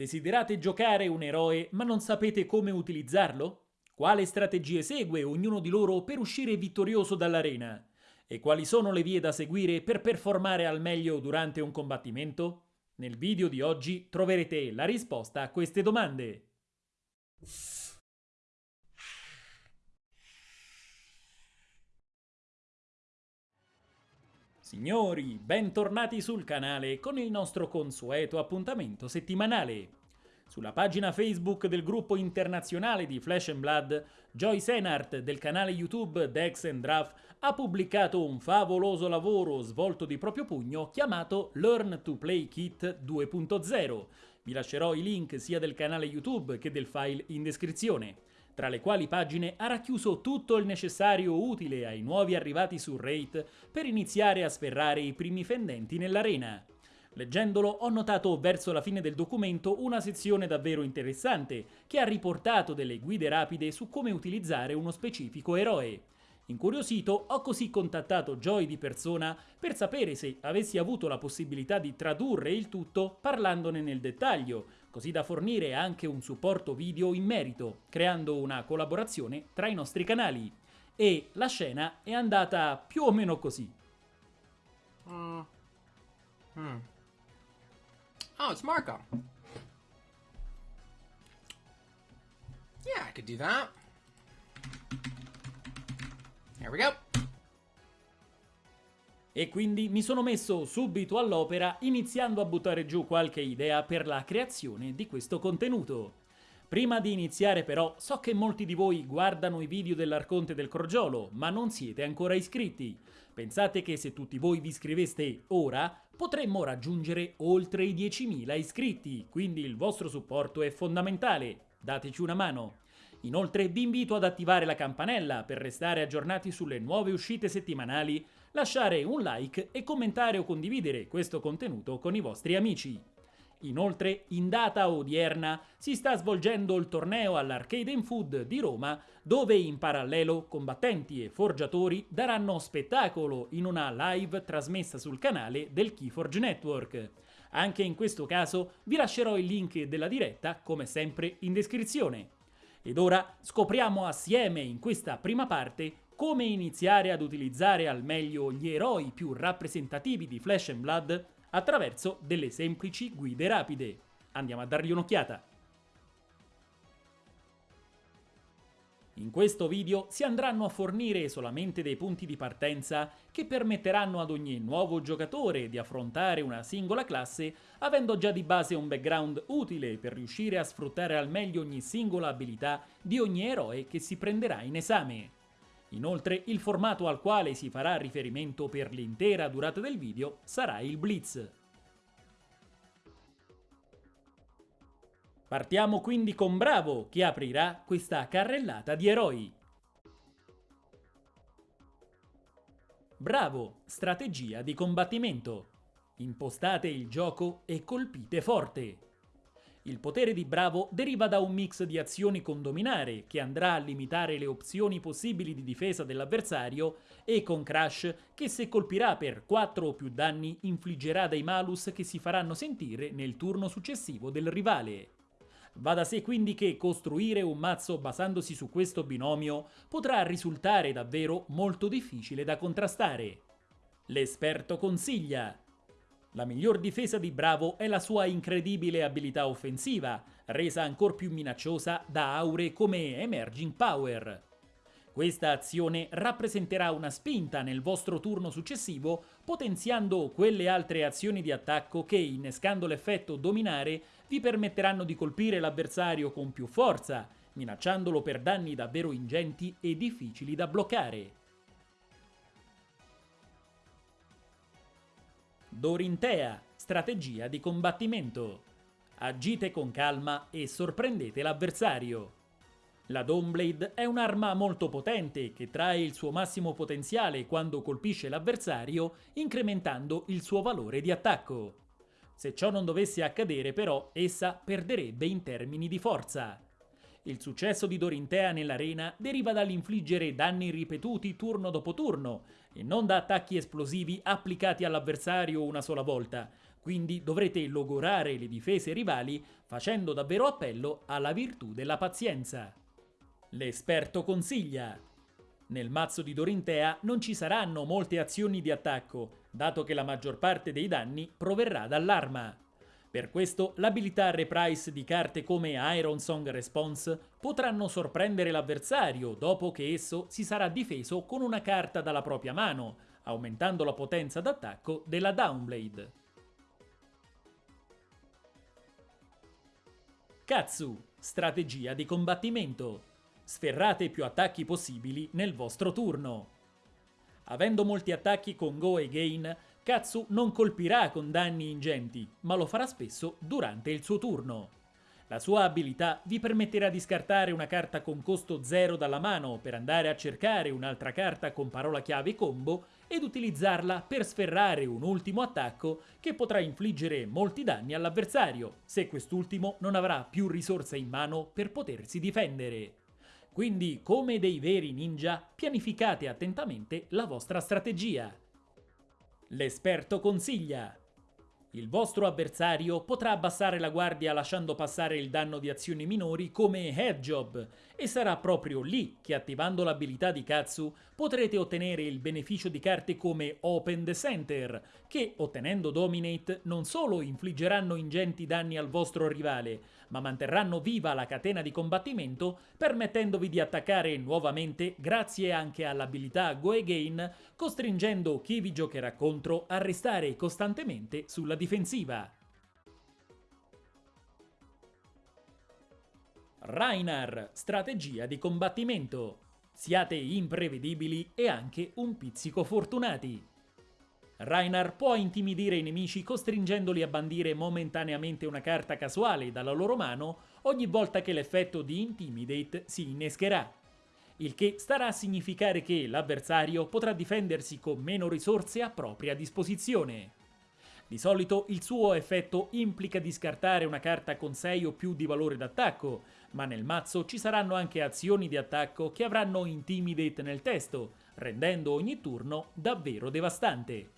Desiderate giocare un eroe ma non sapete come utilizzarlo? Quale strategie segue ognuno di loro per uscire vittorioso dall'arena? E quali sono le vie da seguire per performare al meglio durante un combattimento? Nel video di oggi troverete la risposta a queste domande. Signori, bentornati sul canale con il nostro consueto appuntamento settimanale. Sulla pagina Facebook del gruppo internazionale di Flash and Blood, Joy Senart del canale YouTube Dex and Draft ha pubblicato un favoloso lavoro svolto di proprio pugno chiamato Learn to Play Kit 2.0. Vi lascerò i link sia del canale YouTube che del file in descrizione tra le quali pagine ha racchiuso tutto il necessario utile ai nuovi arrivati su Raid per iniziare a sferrare i primi fendenti nell'arena. Leggendolo ho notato verso la fine del documento una sezione davvero interessante che ha riportato delle guide rapide su come utilizzare uno specifico eroe. Incuriosito, ho così contattato Joy di persona per sapere se avessi avuto la possibilità di tradurre il tutto parlandone nel dettaglio, così da fornire anche un supporto video in merito, creando una collaborazione tra i nostri canali. E la scena è andata più o meno così. Mm. Hmm. Oh, it's Marco. Yeah, I could do that. Here we go. E quindi mi sono messo subito all'opera iniziando a buttare giù qualche idea per la creazione di questo contenuto. Prima di iniziare però so che molti di voi guardano i video dell'Arconte del Crogiolo ma non siete ancora iscritti. Pensate che se tutti voi vi iscriveste ora potremmo raggiungere oltre i 10.000 iscritti, quindi il vostro supporto è fondamentale. Dateci una mano. Inoltre vi invito ad attivare la campanella per restare aggiornati sulle nuove uscite settimanali, lasciare un like e commentare o condividere questo contenuto con i vostri amici. Inoltre, in data odierna si sta svolgendo il torneo all'Arcade in Food di Roma, dove in parallelo combattenti e forgiatori daranno spettacolo in una live trasmessa sul canale del Keyforge Network. Anche in questo caso vi lascerò il link della diretta, come sempre, in descrizione. Ed ora scopriamo assieme in questa prima parte come iniziare ad utilizzare al meglio gli eroi più rappresentativi di Flash and Blood attraverso delle semplici guide rapide. Andiamo a dargli un'occhiata. In questo video si andranno a fornire solamente dei punti di partenza che permetteranno ad ogni nuovo giocatore di affrontare una singola classe avendo già di base un background utile per riuscire a sfruttare al meglio ogni singola abilità di ogni eroe che si prenderà in esame. Inoltre il formato al quale si farà riferimento per l'intera durata del video sarà il Blitz. Partiamo quindi con Bravo, che aprirà questa carrellata di eroi. Bravo, strategia di combattimento. Impostate il gioco e colpite forte. Il potere di Bravo deriva da un mix di azioni con dominare, che andrà a limitare le opzioni possibili di difesa dell'avversario, e con Crash, che se colpirà per 4 o più danni infliggerà dei malus che si faranno sentire nel turno successivo del rivale. Va da sé quindi che costruire un mazzo basandosi su questo binomio potrà risultare davvero molto difficile da contrastare. L'esperto consiglia la miglior difesa di Bravo è la sua incredibile abilità offensiva, resa ancora più minacciosa da aure come Emerging Power. Questa azione rappresenterà una spinta nel vostro turno successivo, potenziando quelle altre azioni di attacco che, innescando l'effetto dominare, vi permetteranno di colpire l'avversario con più forza, minacciandolo per danni davvero ingenti e difficili da bloccare. Dorintea, strategia di combattimento. Agite con calma e sorprendete l'avversario. La Dawnblade è un'arma molto potente che trae il suo massimo potenziale quando colpisce l'avversario, incrementando il suo valore di attacco. Se ciò non dovesse accadere però, essa perderebbe in termini di forza. Il successo di Dorintea nell'arena deriva dall'infliggere danni ripetuti turno dopo turno, e non da attacchi esplosivi applicati all'avversario una sola volta, quindi dovrete logorare le difese rivali facendo davvero appello alla virtù della pazienza. L'esperto consiglia. Nel mazzo di Dorintea non ci saranno molte azioni di attacco, dato che la maggior parte dei danni proverrà dall'arma. Per questo l'abilità reprise di carte come Iron Song Response potranno sorprendere l'avversario dopo che esso si sarà difeso con una carta dalla propria mano, aumentando la potenza d'attacco della Downblade. Katsu, strategia di combattimento. Sferrate più attacchi possibili nel vostro turno. Avendo molti attacchi con Go e Gain, Katsu non colpirà con danni ingenti, ma lo farà spesso durante il suo turno. La sua abilità vi permetterà di scartare una carta con costo 0 dalla mano per andare a cercare un'altra carta con parola chiave combo ed utilizzarla per sferrare un ultimo attacco che potrà infliggere molti danni all'avversario, se quest'ultimo non avrà più risorse in mano per potersi difendere. Quindi, come dei veri ninja, pianificate attentamente la vostra strategia. L'esperto consiglia il vostro avversario potrà abbassare la guardia lasciando passare il danno di azioni minori come head e sarà proprio lì che attivando l'abilità di Katsu potrete ottenere il beneficio di carte come Open the Center che ottenendo Dominate non solo infliggeranno ingenti danni al vostro rivale ma manterranno viva la catena di combattimento permettendovi di attaccare nuovamente grazie anche all'abilità Go Again costringendo chi vi giocherà contro a restare costantemente sulla difensiva. Rainar, strategia di combattimento. Siate imprevedibili e anche un pizzico fortunati. Rainar può intimidire i nemici costringendoli a bandire momentaneamente una carta casuale dalla loro mano ogni volta che l'effetto di Intimidate si innescherà. Il che starà a significare che l'avversario potrà difendersi con meno risorse a propria disposizione. Di solito il suo effetto implica di scartare una carta con 6 o più di valore d'attacco, ma nel mazzo ci saranno anche azioni di attacco che avranno Intimidate nel testo, rendendo ogni turno davvero devastante.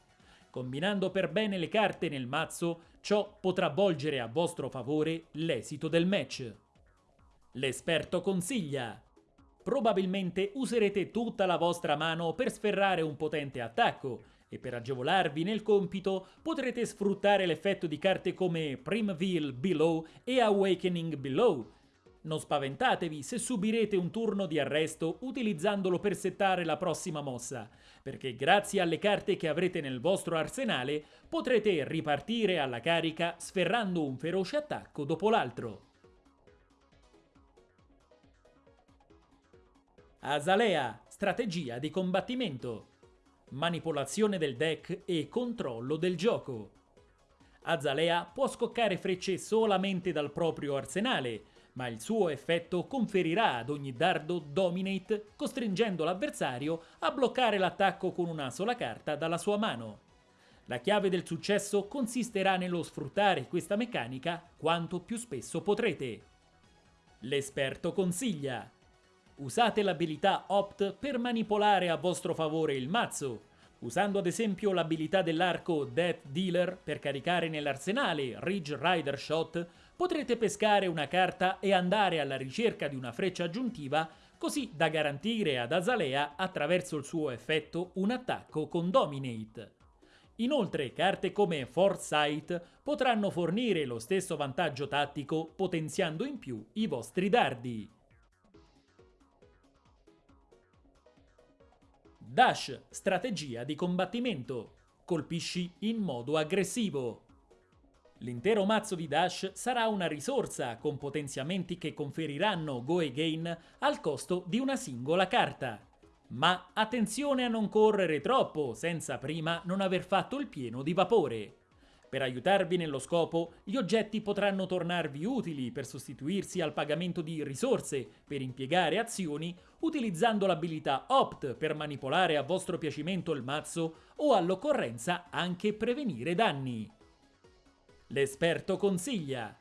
Combinando per bene le carte nel mazzo, ciò potrà volgere a vostro favore l'esito del match. L'esperto consiglia. Probabilmente userete tutta la vostra mano per sferrare un potente attacco, e per agevolarvi nel compito potrete sfruttare l'effetto di carte come Primeville Below e Awakening Below. Non spaventatevi se subirete un turno di arresto utilizzandolo per settare la prossima mossa, perché grazie alle carte che avrete nel vostro arsenale potrete ripartire alla carica sferrando un feroce attacco dopo l'altro. Azalea, strategia di combattimento manipolazione del deck e controllo del gioco. Azalea può scoccare frecce solamente dal proprio arsenale, ma il suo effetto conferirà ad ogni dardo Dominate, costringendo l'avversario a bloccare l'attacco con una sola carta dalla sua mano. La chiave del successo consisterà nello sfruttare questa meccanica quanto più spesso potrete. L'esperto consiglia Usate l'abilità Opt per manipolare a vostro favore il mazzo, usando ad esempio l'abilità dell'arco Death Dealer per caricare nell'arsenale Ridge Rider Shot, potrete pescare una carta e andare alla ricerca di una freccia aggiuntiva così da garantire ad Azalea attraverso il suo effetto un attacco con Dominate. Inoltre carte come Foresight potranno fornire lo stesso vantaggio tattico potenziando in più i vostri dardi. Dash, strategia di combattimento. Colpisci in modo aggressivo. L'intero mazzo di Dash sarà una risorsa con potenziamenti che conferiranno Go Again al costo di una singola carta. Ma attenzione a non correre troppo senza prima non aver fatto il pieno di vapore. Per aiutarvi nello scopo, gli oggetti potranno tornarvi utili per sostituirsi al pagamento di risorse per impiegare azioni utilizzando l'abilità Opt per manipolare a vostro piacimento il mazzo o all'occorrenza anche prevenire danni. L'esperto consiglia.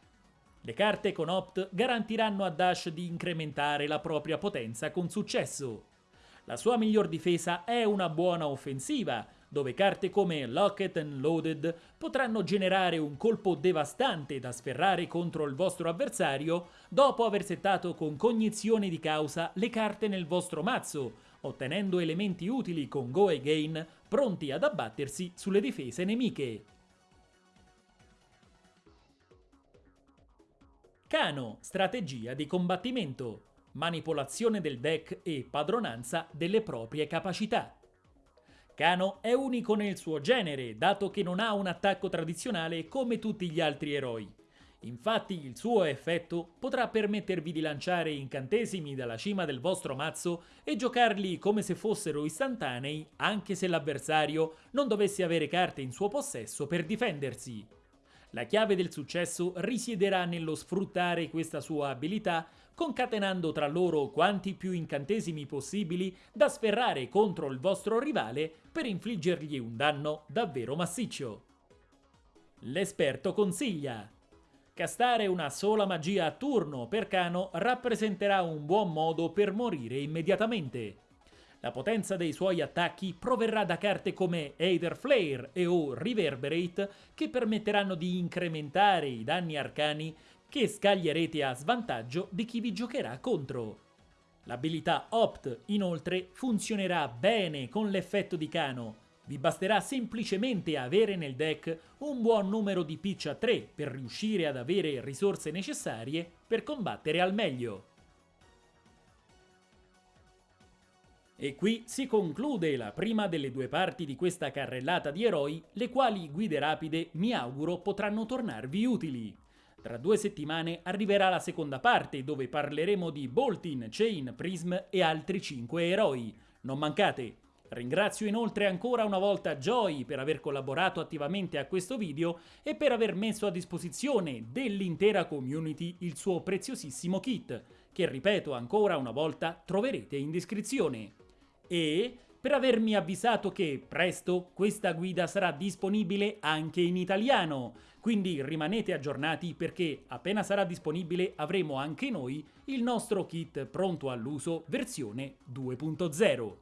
Le carte con Opt garantiranno a Dash di incrementare la propria potenza con successo. La sua miglior difesa è una buona offensiva, dove carte come Locket and Loaded potranno generare un colpo devastante da sferrare contro il vostro avversario dopo aver settato con cognizione di causa le carte nel vostro mazzo, ottenendo elementi utili con Go Again pronti ad abbattersi sulle difese nemiche. Cano, strategia di combattimento, manipolazione del deck e padronanza delle proprie capacità. Kano è unico nel suo genere, dato che non ha un attacco tradizionale come tutti gli altri eroi. Infatti il suo effetto potrà permettervi di lanciare incantesimi dalla cima del vostro mazzo e giocarli come se fossero istantanei anche se l'avversario non dovesse avere carte in suo possesso per difendersi. La chiave del successo risiederà nello sfruttare questa sua abilità concatenando tra loro quanti più incantesimi possibili da sferrare contro il vostro rivale per infliggergli un danno davvero massiccio. L'esperto consiglia Castare una sola magia a turno per Cano rappresenterà un buon modo per morire immediatamente. La potenza dei suoi attacchi proverrà da carte come Aether Flare e o Reverberate che permetteranno di incrementare i danni arcani che scaglierete a svantaggio di chi vi giocherà contro. L'abilità Opt, inoltre, funzionerà bene con l'effetto di Cano. Vi basterà semplicemente avere nel deck un buon numero di pitch a 3 per riuscire ad avere risorse necessarie per combattere al meglio. E qui si conclude la prima delle due parti di questa carrellata di eroi, le quali guide rapide mi auguro potranno tornarvi utili. Tra due settimane arriverà la seconda parte dove parleremo di Boltin, Chain, Prism e altri 5 eroi. Non mancate! Ringrazio inoltre ancora una volta Joy per aver collaborato attivamente a questo video e per aver messo a disposizione dell'intera community il suo preziosissimo kit, che ripeto ancora una volta troverete in descrizione e per avermi avvisato che presto questa guida sarà disponibile anche in italiano. Quindi rimanete aggiornati perché appena sarà disponibile avremo anche noi il nostro kit pronto all'uso versione 2.0.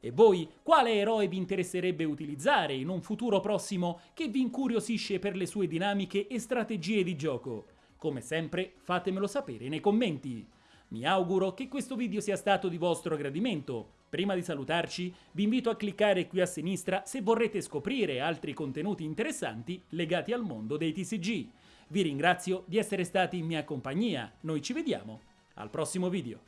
E voi, quale eroe vi interesserebbe utilizzare in un futuro prossimo che vi incuriosisce per le sue dinamiche e strategie di gioco? Come sempre, fatemelo sapere nei commenti. Mi auguro che questo video sia stato di vostro gradimento. Prima di salutarci, vi invito a cliccare qui a sinistra se vorrete scoprire altri contenuti interessanti legati al mondo dei TCG. Vi ringrazio di essere stati in mia compagnia, noi ci vediamo al prossimo video.